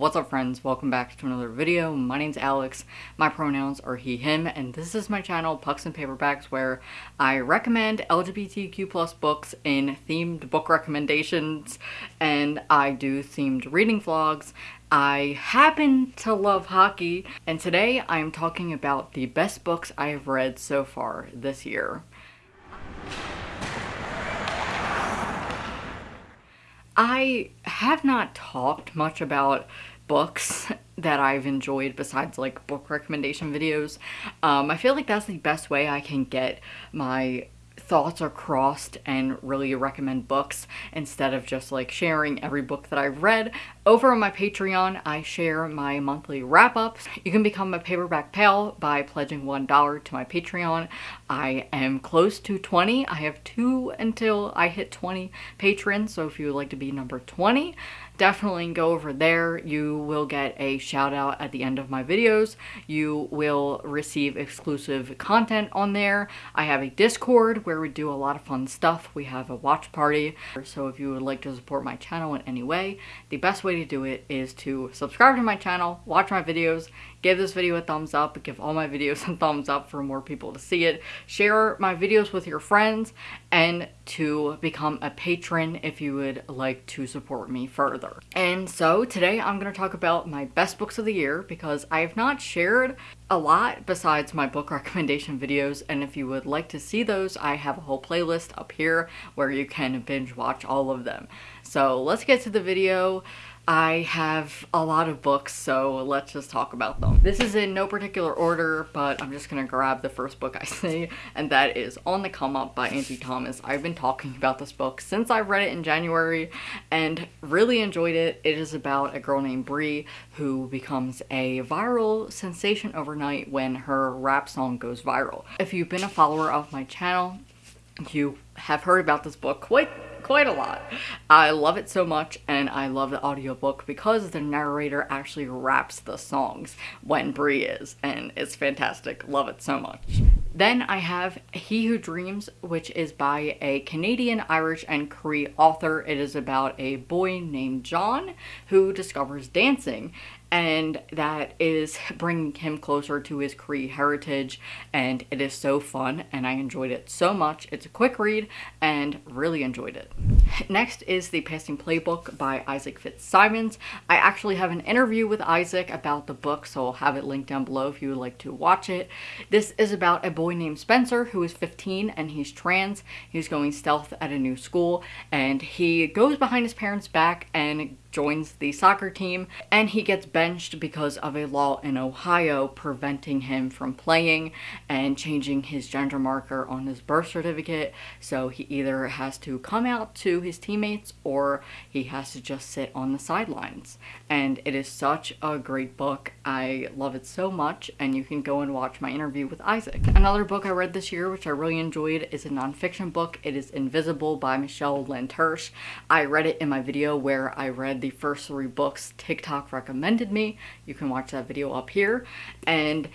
What's up friends, welcome back to another video. My name's Alex, my pronouns are he, him, and this is my channel Pucks and Paperbacks where I recommend LGBTQ plus books in themed book recommendations and I do themed reading vlogs. I happen to love hockey and today I'm talking about the best books I have read so far this year. I have not talked much about books that I've enjoyed besides like book recommendation videos. Um, I feel like that's the best way I can get my thoughts are crossed and really recommend books instead of just like sharing every book that I've read. Over on my Patreon, I share my monthly wrap-ups. You can become a paperback pal by pledging $1 to my Patreon. I am close to 20. I have two until I hit 20 patrons, so if you would like to be number 20, definitely go over there. You will get a shout out at the end of my videos. You will receive exclusive content on there. I have a Discord where we do a lot of fun stuff. We have a watch party. So if you would like to support my channel in any way, the best way to do it is to subscribe to my channel, watch my videos, give this video a thumbs up, give all my videos a thumbs up for more people to see it, share my videos with your friends, and to become a patron if you would like to support me further. And so today I'm going to talk about my best books of the year because I have not shared a lot besides my book recommendation videos and if you would like to see those I have a whole playlist up here where you can binge watch all of them. So let's get to the video. I have a lot of books, so let's just talk about them. This is in no particular order, but I'm just gonna grab the first book I see, and that is On the Come Up by Angie Thomas. I've been talking about this book since I read it in January and really enjoyed it. It is about a girl named Bri who becomes a viral sensation overnight when her rap song goes viral. If you've been a follower of my channel, you have heard about this book quite quite a lot. I love it so much and I love the audiobook because the narrator actually raps the songs when Bri is and it's fantastic. Love it so much. Then I have He Who Dreams, which is by a Canadian, Irish, and Cree author. It is about a boy named John who discovers dancing and that is bringing him closer to his Cree heritage and it is so fun and I enjoyed it so much. It's a quick read and really enjoyed it. Next is The Passing Playbook by Isaac Fitzsimons. I actually have an interview with Isaac about the book so I'll have it linked down below if you would like to watch it. This is about a boy named Spencer who is 15 and he's trans. He's going stealth at a new school and he goes behind his parents back and joins the soccer team and he gets benched because of a law in Ohio preventing him from playing and changing his gender marker on his birth certificate. So he either has to come out to his teammates or he has to just sit on the sidelines. And it is such a great book. I love it so much and you can go and watch my interview with Isaac. Another book I read this year which I really enjoyed is a nonfiction book. It is Invisible by Michelle Lent Hirsch. I read it in my video where I read the first three books TikTok recommended me. You can watch that video up here. And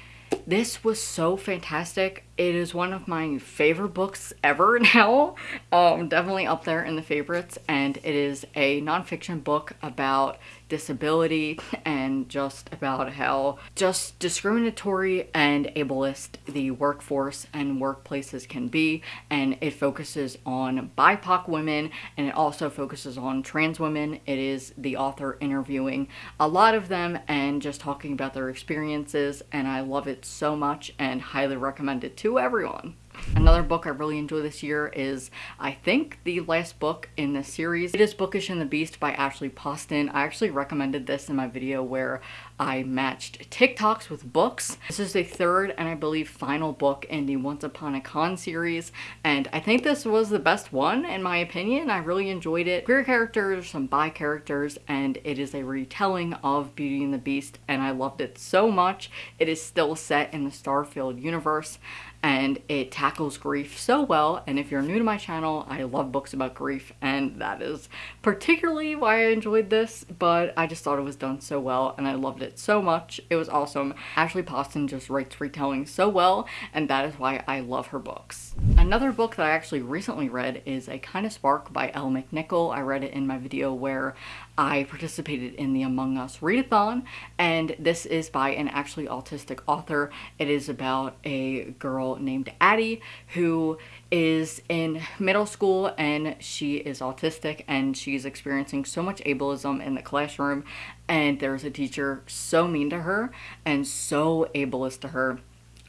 this was so fantastic. It is one of my favorite books ever now. Um, definitely up there in the favorites. And it is a nonfiction book about disability and just about how just discriminatory and ableist the workforce and workplaces can be. And it focuses on BIPOC women and it also focuses on trans women. It is the author interviewing a lot of them and just talking about their experiences. And I love it so much and highly recommend it to everyone. Another book I really enjoy this year is, I think, the last book in this series. It is Bookish and the Beast by Ashley Poston. I actually recommended this in my video where I matched TikToks with books. This is the third and I believe final book in the Once Upon a Con series and I think this was the best one in my opinion. I really enjoyed it. Queer characters, some bi characters, and it is a retelling of Beauty and the Beast and I loved it so much. It is still set in the Starfield universe and it tackles grief so well. And if you're new to my channel I love books about grief and that is particularly why I enjoyed this but I just thought it was done so well and I loved it so much. It was awesome. Ashley Poston just writes retelling so well and that is why I love her books. Another book that I actually recently read is A Kind of Spark by Elle McNicoll I read it in my video where I participated in the Among Us readathon, and this is by an actually autistic author. It is about a girl named Addie who is in middle school and she is autistic and she's experiencing so much ableism in the classroom and there's a teacher so mean to her and so ableist to her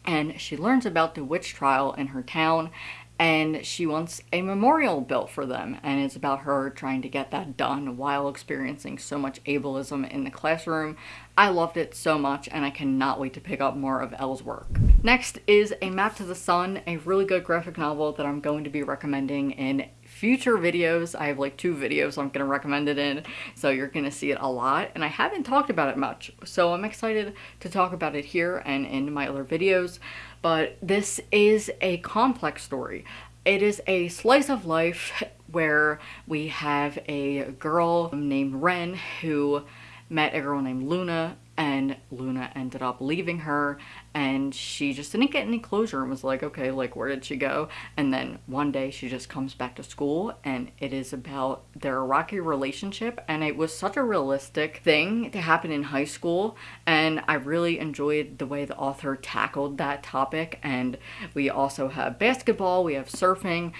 and she learns about the witch trial in her town and she wants a memorial built for them and it's about her trying to get that done while experiencing so much ableism in the classroom. I loved it so much and I cannot wait to pick up more of Elle's work. Next is A Map to the Sun, a really good graphic novel that I'm going to be recommending in future videos. I have like two videos I'm to recommend it in, so you're to see it a lot. And I haven't talked about it much, so I'm excited to talk about it here and in my other videos. But this is a complex story. It is a slice of life where we have a girl named Ren who met a girl named Luna and Luna ended up leaving her and she just didn't get any closure and was like okay like where did she go? And then one day she just comes back to school and it is about their rocky relationship and it was such a realistic thing to happen in high school and I really enjoyed the way the author tackled that topic and we also have basketball we have surfing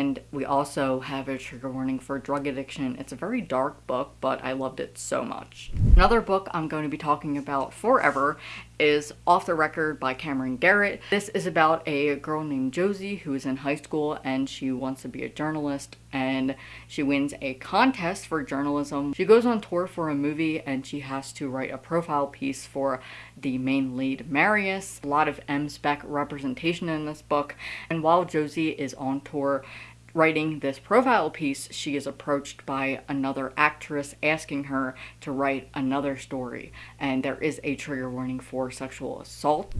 and we also have a trigger warning for drug addiction. It's a very dark book, but I loved it so much. Another book I'm going to be talking about forever is Off the Record by Camryn Garrett. This is about a girl named Josie who is in high school and she wants to be a journalist and she wins a contest for journalism. She goes on tour for a movie and she has to write a profile piece for the main lead Marius. A lot of M-spec representation in this book and while Josie is on tour writing this profile piece, she is approached by another actress asking her to write another story, and there is a trigger warning for sexual assault.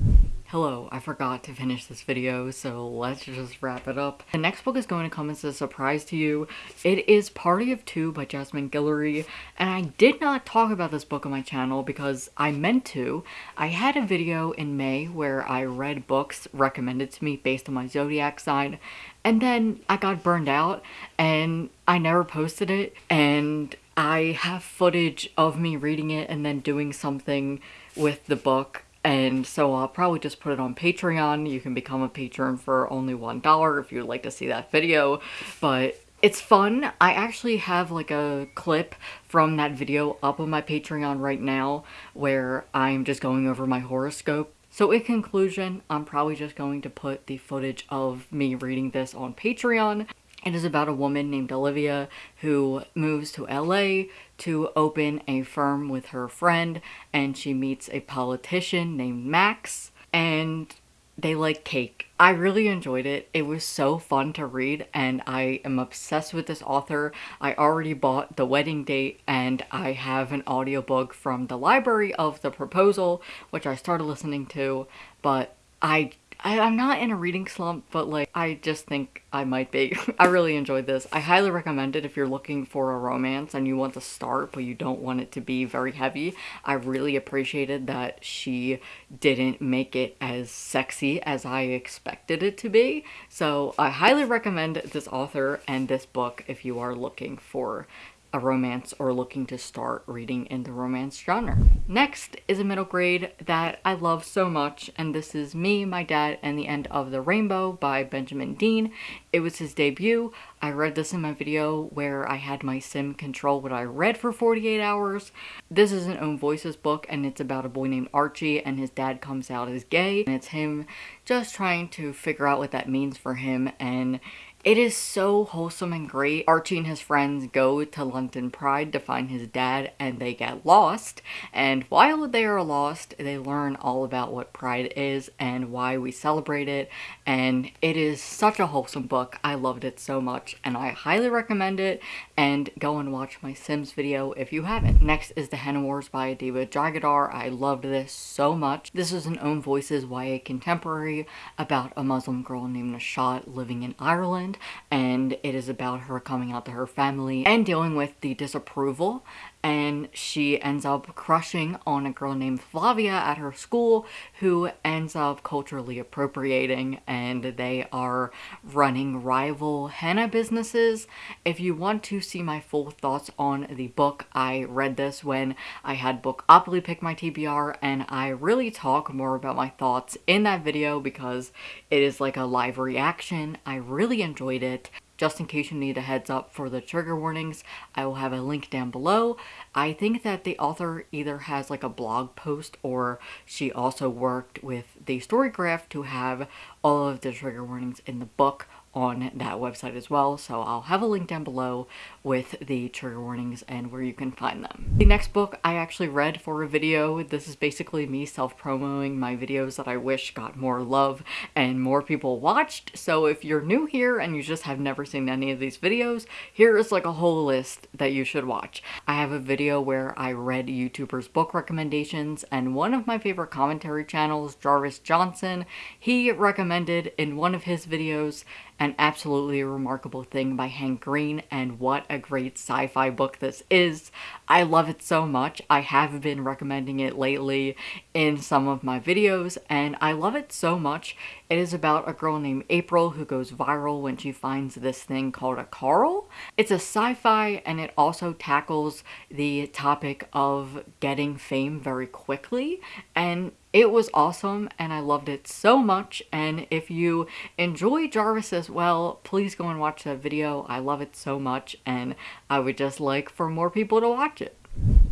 Hello, I forgot to finish this video, so let's just wrap it up. The next book is going to come as a surprise to you. It is Party of Two by Jasmine Guillory, and I did not talk about this book on my channel because I meant to. I had a video in May where I read books recommended to me based on my zodiac sign, and then I got burned out and I never posted it, and I have footage of me reading it and then doing something with the book and so I'll probably just put it on Patreon. You can become a patron for only $1 if you'd like to see that video. But it's fun. I actually have like a clip from that video up on my Patreon right now where I'm just going over my horoscope. So in conclusion, I'm probably just going to put the footage of me reading this on Patreon. It is about a woman named Olivia who moves to LA to open a firm with her friend and she meets a politician named Max and they like cake. I really enjoyed it. It was so fun to read and I am obsessed with this author. I already bought The Wedding Date and I have an audiobook from the library of The Proposal which I started listening to but I I, am not in a reading slump, but like, I just think I might be. I really enjoyed this. I highly recommend it if you're looking for a romance and you want to start, but you don't want it to be very heavy. I really appreciated that she didn't make it as sexy as I expected it to be. So I highly recommend this author and this book if you are looking for a romance or looking to start reading in the romance genre. Next is a middle grade that I love so much and this is Me, My Dad, and the End of the Rainbow by Benjamin Dean. It was his debut. I read this in my video where I had my sim control what I read for 48 hours. This is an Own Voices book and it's about a boy named Archie and his dad comes out as gay and it's him just trying to figure out what that means for him and it is so wholesome and great. Archie and his friends go to London Pride to find his dad and they get lost. And while they are lost, they learn all about what Pride is and why we celebrate it. And it is such a wholesome book. I loved it so much and I highly recommend it. And go and watch my Sims video if you haven't. Next is The Hen Wars by Adiba Jaigirdar. I loved this so much. This is an Own Voices YA contemporary about a Muslim girl named Nishat living in Ireland and it is about her coming out to her family and dealing with the disapproval and she ends up crushing on a girl named Flavia at her school who ends up culturally appropriating and they are running rival henna businesses. If you want to see my full thoughts on the book, I read this when I had Bookopoly pick my TBR and I really talk more about my thoughts in that video because it is like a live reaction. I really enjoyed it. Just in case you need a heads up for the trigger warnings, I will have a link down below. I think that the author either has like a blog post or she also worked with the Storygraph to have all of the trigger warnings in the book on that website as well so I'll have a link down below with the trigger warnings and where you can find them. The next book I actually read for a video. This is basically me self-promoting my videos that I wish got more love and more people watched so if you're new here and you just have never seen any of these videos here is like a whole list that you should watch. I have a video where I read YouTubers book recommendations and one of my favorite commentary channels Jarvis Johnson he recommended in one of his videos an absolutely remarkable thing by Hank Green and what a great sci-fi book this is. I love it so much. I have been recommending it lately in some of my videos and I love it so much. It is about a girl named April who goes viral when she finds this thing called a Carl. It's a sci-fi and it also tackles the topic of getting fame very quickly and it was awesome and I loved it so much and if you enjoy Jarvis as well, please go and watch that video. I love it so much and I would just like for more people to watch it.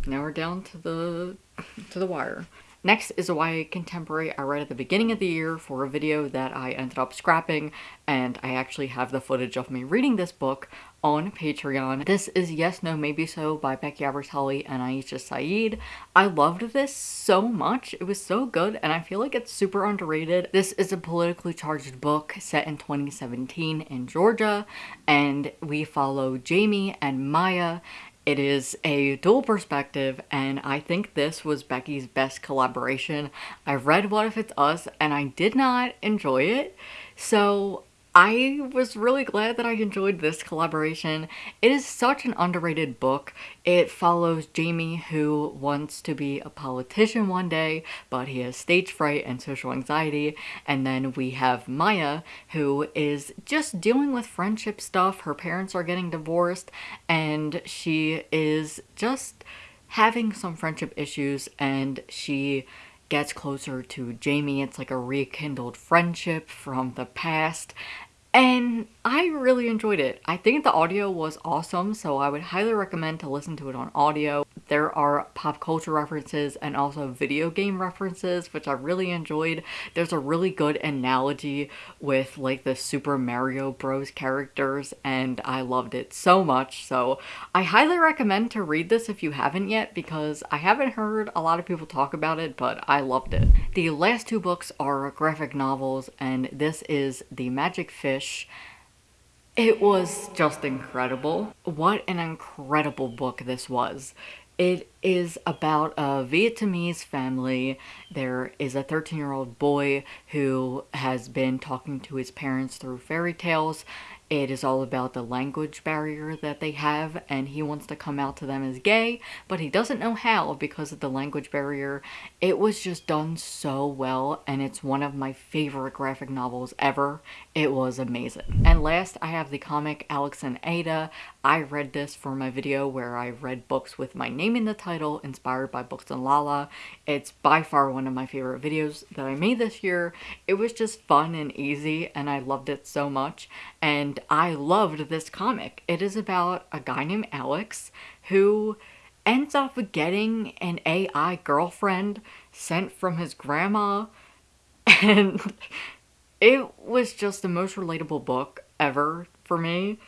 Now we're down to the to the wire. Next is a YA contemporary I read at the beginning of the year for a video that I ended up scrapping and I actually have the footage of me reading this book on Patreon. This is Yes, No, Maybe So by Becky Albertalli and Aisha Saeed. I loved this so much. It was so good and I feel like it's super underrated. This is a politically charged book set in 2017 in Georgia and we follow Jamie and Maya it is a dual perspective and I think this was Becky's best collaboration. I read What If It's Us and I did not enjoy it. So I was really glad that I enjoyed this collaboration. It is such an underrated book. It follows Jamie who wants to be a politician one day, but he has stage fright and social anxiety. And then we have Maya who is just dealing with friendship stuff. Her parents are getting divorced and she is just having some friendship issues and she gets closer to Jamie. It's like a rekindled friendship from the past and I really enjoyed it. I think the audio was awesome, so I would highly recommend to listen to it on audio. There are pop culture references and also video game references, which I really enjoyed. There's a really good analogy with like the Super Mario Bros characters, and I loved it so much. So I highly recommend to read this if you haven't yet, because I haven't heard a lot of people talk about it, but I loved it. The last two books are graphic novels, and this is The Magic Fish it was just incredible. What an incredible book this was. It is about a Vietnamese family. There is a 13 year old boy who has been talking to his parents through fairy tales it is all about the language barrier that they have and he wants to come out to them as gay, but he doesn't know how because of the language barrier. It was just done so well and it's one of my favorite graphic novels ever. It was amazing. And last, I have the comic Alex and Ada. I read this for my video where I read books with my name in the title, inspired by Books and Lala. It's by far one of my favorite videos that I made this year. It was just fun and easy and I loved it so much. And I loved this comic. It is about a guy named Alex who ends up getting an AI girlfriend sent from his grandma and it was just the most relatable book ever for me.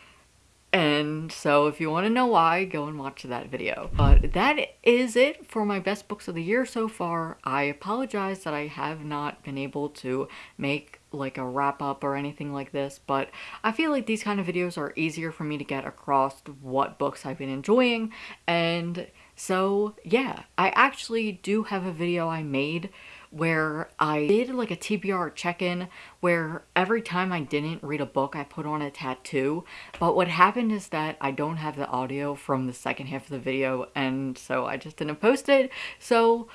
And so if you want to know why, go and watch that video. But that is it for my best books of the year so far. I apologize that I have not been able to make like a wrap up or anything like this, but I feel like these kind of videos are easier for me to get across what books I've been enjoying. And so yeah, I actually do have a video I made where I did like a TBR check-in where every time I didn't read a book, I put on a tattoo. But what happened is that I don't have the audio from the second half of the video, and so I just didn't post it. So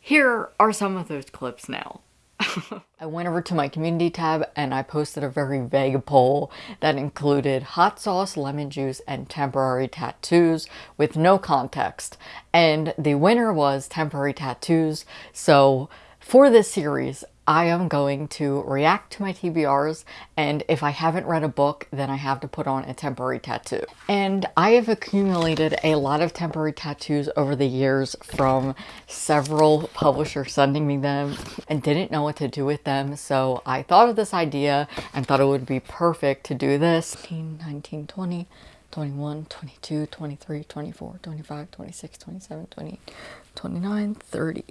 here are some of those clips now. I went over to my community tab and I posted a very vague poll that included hot sauce, lemon juice, and temporary tattoos with no context. And the winner was temporary tattoos. So for this series, I am going to react to my TBRs and if I haven't read a book then I have to put on a temporary tattoo. And I have accumulated a lot of temporary tattoos over the years from several publishers sending me them and didn't know what to do with them so I thought of this idea and thought it would be perfect to do this. 18, 19, 20, 21, 22, 23, 24, 25, 26, 27, 28, 29, 30.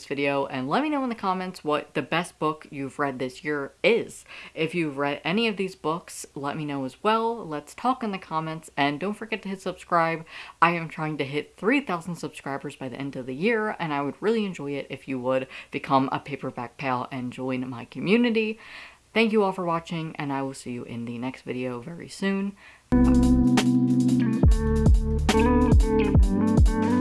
This video and let me know in the comments what the best book you've read this year is. If you've read any of these books, let me know as well. Let's talk in the comments and don't forget to hit subscribe. I am trying to hit 3,000 subscribers by the end of the year and I would really enjoy it if you would become a paperback pal and join my community. Thank you all for watching and I will see you in the next video very soon. Bye.